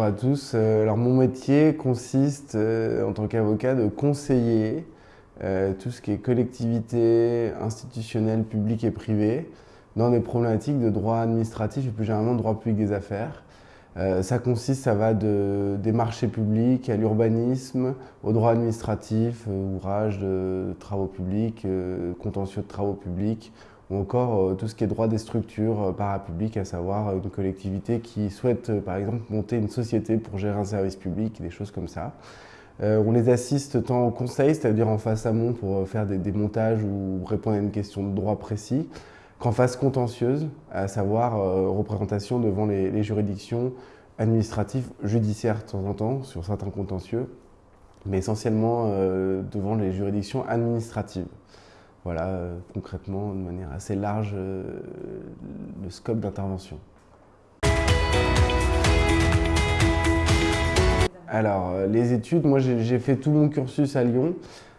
bonjour à tous. Euh, alors mon métier consiste euh, en tant qu'avocat de conseiller euh, tout ce qui est collectivité institutionnelle, publique et privée dans des problématiques de droit administratif et plus généralement de droit public des affaires. ça consiste, ça va de, des marchés publics à l'urbanisme, au droit administratif, ouvrage de travaux publics, contentieux de travaux publics, ou encore euh, tout ce qui est droit des structures euh, parapubliques, à savoir euh, une collectivité qui souhaite par exemple monter une société pour gérer un service public, des choses comme ça. on les assiste tant au conseil, c'est-à-dire en face amont pour faire des, montages ou répondre à une question de droit précis, qu'en phase contentieuse, à savoir représentation devant les, juridictions administratives, judiciaires de temps en temps, sur certains contentieux, mais essentiellement devant les juridictions administratives. Voilà, euh, concrètement, de manière assez large, euh, le scope d'intervention. Alors, euh, les études, moi j'ai fait tout mon cursus à Lyon.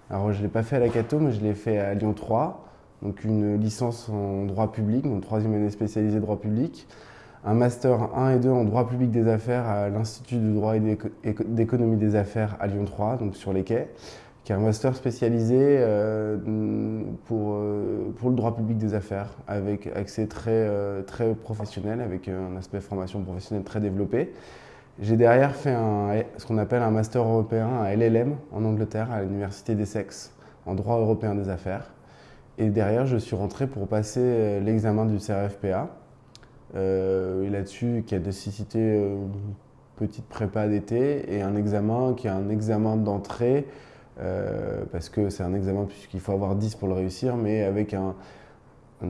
Alors, je ne l'ai pas fait à la Cato, mais je l'ai fait à Lyon 3, donc une licence en droit public, donc troisième année spécialisée droit public, un master 1 et 2 en droit public des affaires à l'Institut de droit et d'économie des affaires à Lyon 3, donc sur les quais, qui est un master spécialisé euh, pour, euh, pour le droit public des affaires, avec accès très, euh, très professionnel, avec un aspect formation professionnelle très développé. J'ai derrière fait ce qu'on appelle un master européen à LLM en Angleterre, à l'Université d'Essex, en droit européen des affaires. Et derrière, je suis rentré pour passer l'examen du CRFPA. et là-dessus, qui a nécessité une petite prépa d'été et un examen qui est un examen d'entrée euh, parce que c'est un examen puisqu'il faut avoir 10 pour le réussir, mais avec un,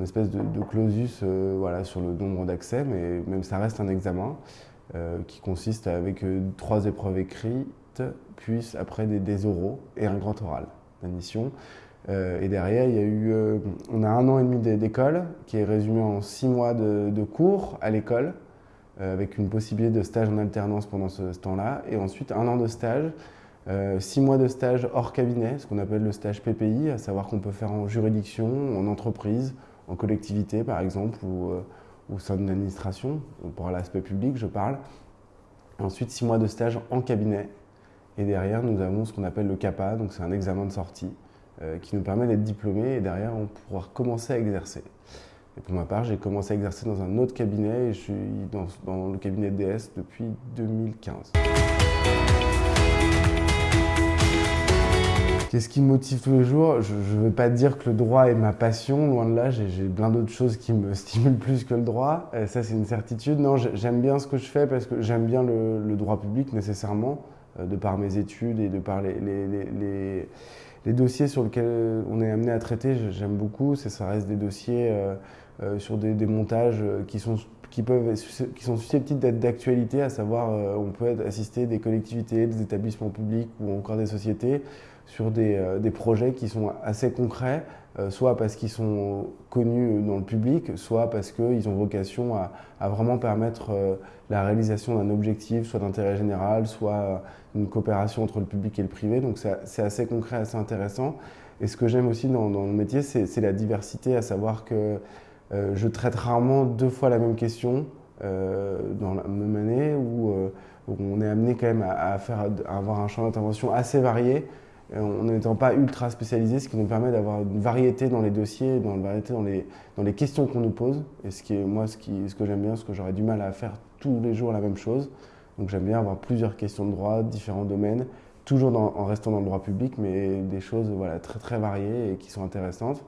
espèce de, clausus euh, voilà, sur le nombre d'accès, mais même ça reste un examen euh, qui consiste avec trois épreuves écrites, puis après des, oraux et un grand oral d'admission. et derrière, il y a eu, on a un an et demi d'école qui est résumé en six mois de, cours à l'école, avec une possibilité de stage en alternance pendant ce temps-là, et ensuite un an de stage six mois de stage hors cabinet, ce qu'on appelle le stage PPI, à savoir qu'on peut faire en juridiction, en entreprise, en collectivité par exemple, ou euh, au sein d'une administration, pour l'aspect public je parle. Ensuite, six mois de stage en cabinet. Et derrière, nous avons ce qu'on appelle le CAPA, donc c'est un examen de sortie euh, qui nous permet d'être diplômé et derrière, on pourra commencer à exercer. Et pour ma part, j'ai commencé à exercer dans un autre cabinet et je suis dans le cabinet DS depuis 2015. Qu'est-ce qui me motive tous les jours Je ne veux pas dire que le droit est ma passion, loin de là, j'ai plein d'autres choses qui me stimulent plus que le droit. Euh, ça, c'est une certitude. Non, j'aime bien ce que je fais parce que j'aime bien le, droit public nécessairement, euh, de par mes études et de par les, dossiers sur lesquels on est amené à traiter. J'aime beaucoup. Ça reste des dossiers euh, sur des, montages qui sont qui, peuvent, qui sont susceptibles d'être d'actualité, à savoir on peut assister des collectivités, des établissements publics ou encore des sociétés sur euh, des, projets qui sont assez concrets, euh, soit parce qu'ils sont connus dans le public, soit parce qu'ils ont vocation à, vraiment permettre euh, la réalisation d'un objectif, soit d'intérêt général, soit une coopération entre le public et le privé. Donc c'est assez concret, assez intéressant. Et ce que j'aime aussi dans, le métier, c'est la diversité, à savoir que je traite rarement deux fois la même question dans la même année, où, on est amené quand même à, faire, à avoir un champ d'intervention assez varié en n'étant pas ultra spécialisé, ce qui nous permet d'avoir une variété dans les dossiers, dans variété dans les, questions qu'on nous pose. Et ce qui est, moi, ce, que j'aime bien, ce que j'aurais du mal à faire tous les jours la même chose. Donc j'aime bien avoir plusieurs questions de droit, différents domaines, toujours en restant dans le droit public, mais des choses voilà, très très variées et qui sont intéressantes.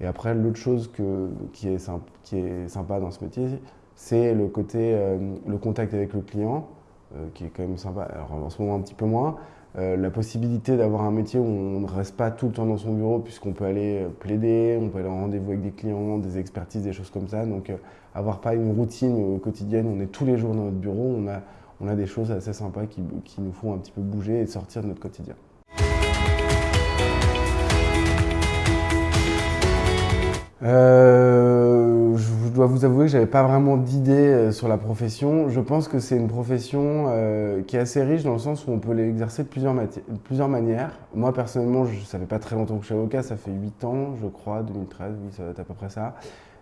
Et après, l'autre chose que, qui, est sympa, qui est sympa dans ce métier, c'est le côté, euh, le contact avec le client, euh, qui est quand même sympa. Alors en ce moment un petit peu moins, euh, la possibilité d'avoir un métier où on ne reste pas tout le temps dans son bureau puisqu'on peut aller euh, plaider, on peut aller en rendez-vous avec des clients, des expertises, des choses comme ça. Donc euh, avoir pas une routine quotidienne, on est tous les jours dans notre bureau, on a, on a des choses assez sympas qui, qui nous font un petit peu bouger et sortir de notre quotidien. Dois vous avouer que j'avais pas vraiment d'idée euh, sur la profession. Je pense que c'est une profession euh, qui est assez riche dans le sens où on peut l'exercer de plusieurs, manières. Moi personnellement, je, ça fait pas très longtemps que je suis avocat, ça fait 8 ans, je crois, 2013, oui, ça va être à peu près ça.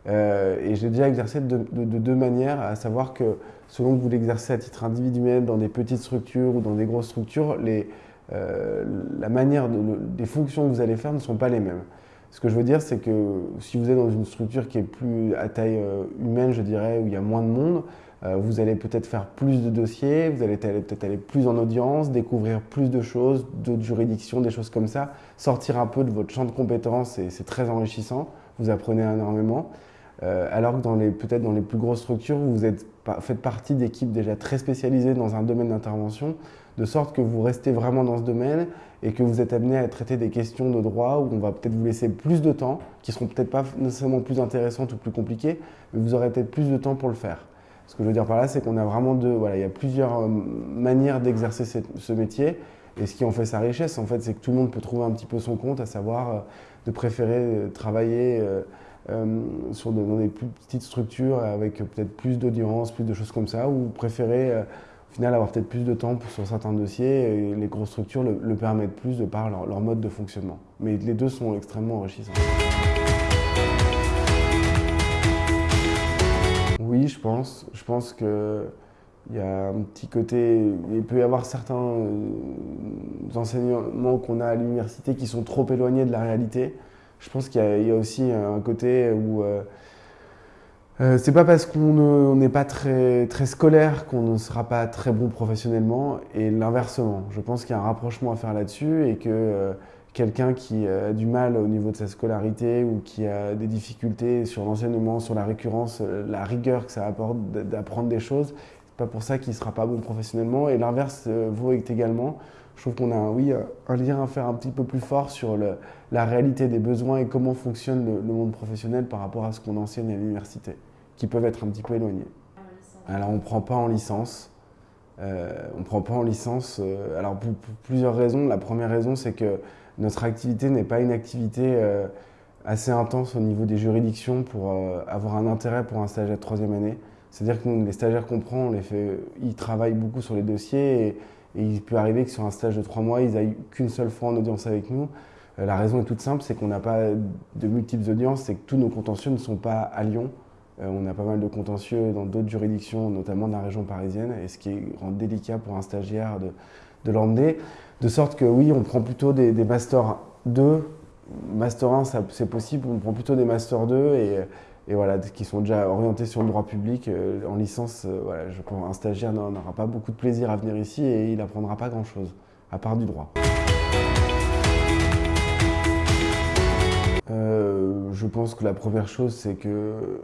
et j'ai déjà exercé de, deux manières, à savoir que selon que vous l'exercez à titre individuel dans des petites structures ou dans des grosses structures, les, la manière des fonctions que vous allez faire ne sont pas les mêmes. Ce que je veux dire, c'est que si vous êtes dans une structure qui est plus à taille euh, humaine, je dirais, où il y a moins de monde, euh, vous allez peut-être faire plus de dossiers, vous allez peut-être aller plus en audience, découvrir plus de choses, d'autres juridictions, des choses comme ça, sortir un peu de votre champ de compétences et c'est très enrichissant, vous apprenez énormément. Euh, alors que peut-être dans les plus grosses structures, vous êtes, faites partie d'équipes déjà très spécialisées dans un domaine d'intervention, de sorte que vous restez vraiment dans ce domaine et que vous êtes amené à traiter des questions de droit où on va peut-être vous laisser plus de temps, qui seront peut-être pas nécessairement plus intéressantes ou plus compliquées, mais vous aurez peut-être plus de temps pour le faire. Ce que je veux dire par là, c'est qu'on a vraiment deux, voilà, il y a plusieurs euh, manières d'exercer ce métier. Et ce qui en fait sa richesse, en fait, c'est que tout le monde peut trouver un petit peu son compte, à savoir euh, de préférer travailler euh, sur dans des plus petites structures avec peut-être plus d'audience, plus de choses comme ça, ou préférer euh, au final avoir peut-être plus de temps sur certains dossiers et les grosses structures le, permettent plus de par leur, mode de fonctionnement. Mais les deux sont extrêmement enrichissants. Oui, je pense. Je pense que il y a un petit côté, il peut y avoir certains euh, enseignements qu'on a à l'université qui sont trop éloignés de la réalité je pense qu'il y, a aussi un côté où euh, euh, c'est pas parce qu'on n'est pas très, très scolaire qu'on ne sera pas très bon professionnellement et l'inversement. Je pense qu'il y a un rapprochement à faire là-dessus et que euh, quelqu'un qui a du mal au niveau de sa scolarité ou qui a des difficultés sur l'enseignement, sur la récurrence, la rigueur que ça apporte d'apprendre des choses, c'est pas pour ça qu'il sera pas bon professionnellement et l'inverse vaut également je trouve qu'on a oui, un lien à faire un petit peu plus fort sur la réalité des besoins et comment fonctionne le, monde professionnel par rapport à ce qu'on enseigne à l'université, qui peuvent être un petit peu éloignés. Alors on ne prend pas en licence. Euh, on ne prend pas en licence, euh, alors pour, plusieurs raisons. La première raison, c'est que notre activité n'est pas une activité euh, assez intense au niveau des juridictions pour avoir un intérêt pour un stagiaire de troisième année. C'est-à-dire que les stagiaires qu'on prend, les ils travaillent beaucoup sur les dossiers et il peut arriver que sur un stage de trois mois, ils n'aillent qu'une seule fois en audience avec nous. Euh, la raison est toute simple, c'est qu'on n'a pas de multiples audiences, c'est que tous nos contentieux ne sont pas à Lyon. Euh, on a pas mal de contentieux dans d'autres juridictions, notamment dans la région parisienne, et ce qui rend délicat pour un stagiaire de, de l'emmener. De sorte que oui, on prend plutôt des, des Master 2. Master 1, c'est possible, on prend plutôt des Master 2 et et voilà, qui sont déjà orientés sur le droit public. Euh, en licence, euh, voilà, un stagiaire n'aura pas beaucoup de plaisir à venir ici et il n'apprendra pas grand-chose, à part du droit. Euh, je pense que la première chose, c'est que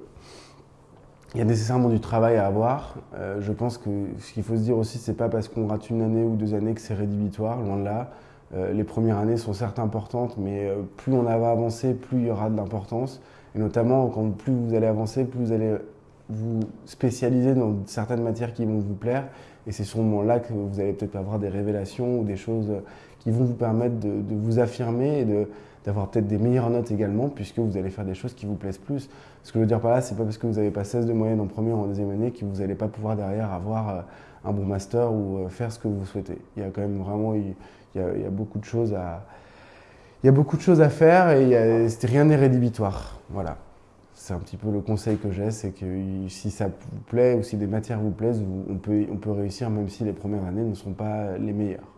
il y a nécessairement du travail à avoir. je pense que ce qu'il faut se dire aussi, c'est pas parce qu'on rate une année ou deux années que c'est rédhibitoire, loin de là. les premières années sont certes importantes, mais plus on va avancer, plus il y aura de l'importance. Et notamment, quand plus vous allez avancer, plus vous allez vous spécialiser dans certaines matières qui vont vous plaire. Et c'est sur ce moment-là que vous allez peut-être avoir des révélations ou des choses qui vont vous permettre de, vous affirmer et d'avoir peut-être des meilleures notes également, puisque vous allez faire des choses qui vous plaisent plus. Ce que je veux dire par là, c'est pas parce que vous n'avez pas 16 de moyenne en première ou en deuxième année que vous n'allez pas pouvoir derrière avoir euh, un bon master ou euh, faire ce que vous souhaitez. Il y a quand même vraiment il y a beaucoup de choses à, il y a beaucoup de choses à faire et rien n'est rédhibitoire. Voilà. C'est un petit peu le conseil que j'ai, c'est que si ça vous plaît ou si des matières vous plaisent, on peut, réussir même si les premières années ne sont pas les meilleures.